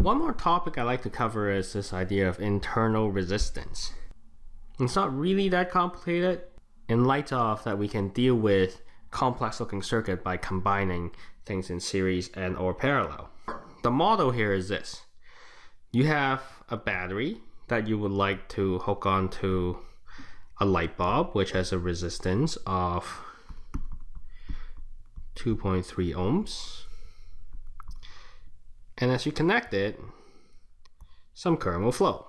One more topic I'd like to cover is this idea of internal resistance. It's not really that complicated in light of that we can deal with complex looking circuit by combining things in series and or parallel. The model here is this. You have a battery that you would like to hook onto a light bulb which has a resistance of 2.3 ohms and as you connect it some current will flow.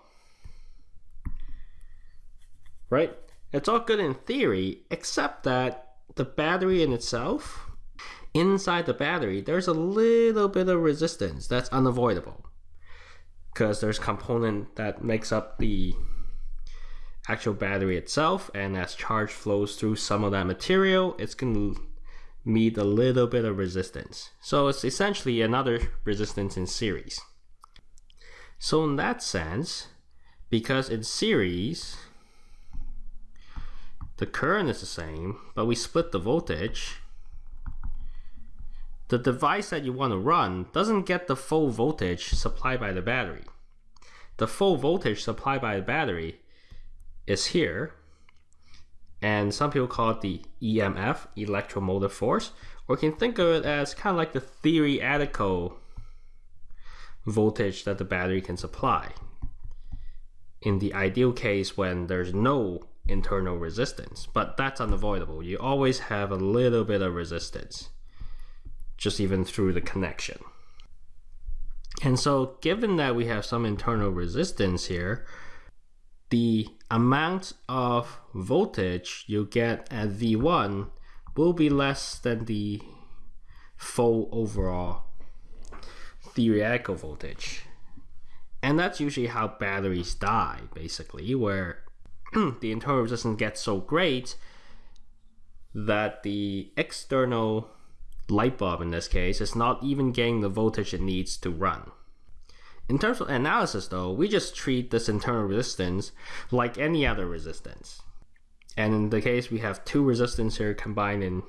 Right? It's all good in theory except that the battery in itself inside the battery there's a little bit of resistance that's unavoidable. Because there's component that makes up the actual battery itself and as charge flows through some of that material it's going to meet a little bit of resistance so it's essentially another resistance in series so in that sense because in series the current is the same but we split the voltage the device that you want to run doesn't get the full voltage supplied by the battery the full voltage supplied by the battery is here. And some people call it the EMF, electromotive force, or you can think of it as kind of like the theoretical voltage that the battery can supply. In the ideal case when there's no internal resistance, but that's unavoidable. You always have a little bit of resistance, just even through the connection. And so given that we have some internal resistance here, the amount of voltage you get at V1 will be less than the full overall theoretical voltage. And that's usually how batteries die, basically, where the internal resistance gets so great that the external light bulb in this case is not even getting the voltage it needs to run. In terms of analysis though, we just treat this internal resistance like any other resistance. And in the case we have two resistors here combined in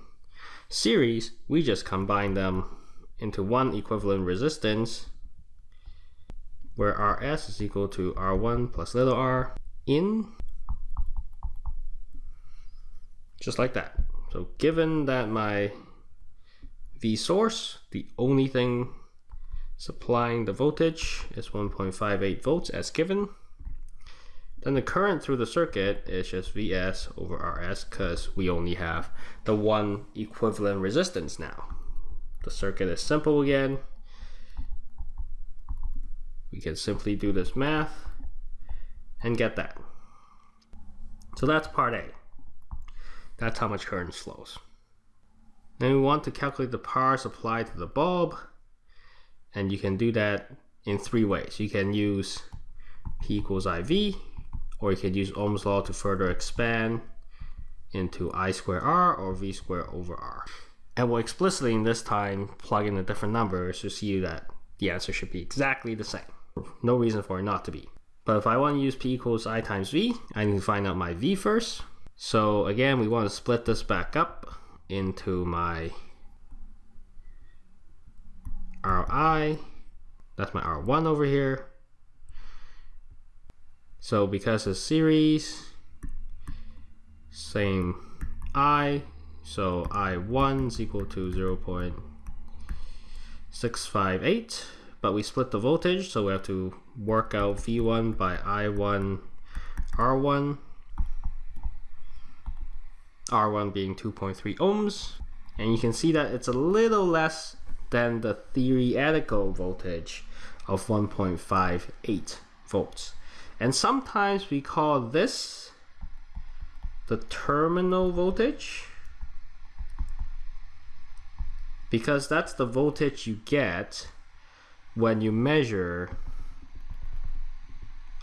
series, we just combine them into one equivalent resistance where Rs is equal to R1 plus little r in just like that. So given that my V source, the only thing supplying the voltage is 1.58 volts as given. Then the current through the circuit is just Vs over Rs because we only have the one equivalent resistance now. The circuit is simple again. We can simply do this math and get that. So that's part A. That's how much current flows. Then we want to calculate the power supplied to the bulb and you can do that in three ways. You can use P equals IV, or you can use Ohm's law to further expand into I square R or V square over R. And we'll explicitly in this time plug in the different numbers to see that the answer should be exactly the same. No reason for it not to be. But if I want to use P equals I times V, I need to find out my V first. So again, we want to split this back up into my Ri. That's my R1 over here. So because it's series, same I, so I1 is equal to 0 0.658, but we split the voltage, so we have to work out V1 by I1 R1, R1 being 2.3 ohms, and you can see that it's a little less than the theoretical voltage of 1.58 volts. And sometimes we call this the terminal voltage because that's the voltage you get when you measure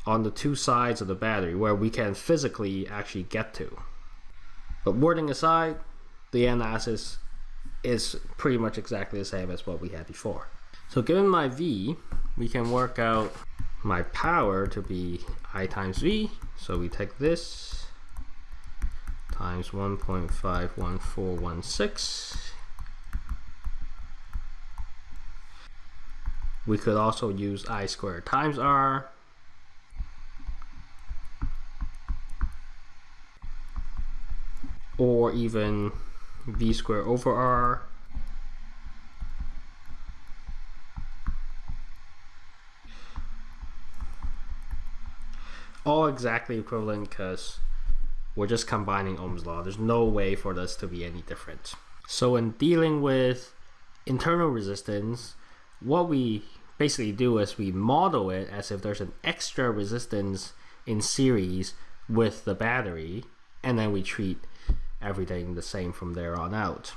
on the two sides of the battery where we can physically actually get to. But wording aside, the analysis is pretty much exactly the same as what we had before. So given my V, we can work out my power to be I times V. So we take this times 1.51416 We could also use I squared times R. Or even V squared over R. All exactly equivalent because we're just combining Ohm's law. There's no way for this to be any different. So in dealing with internal resistance, what we basically do is we model it as if there's an extra resistance in series with the battery, and then we treat everything the same from there on out.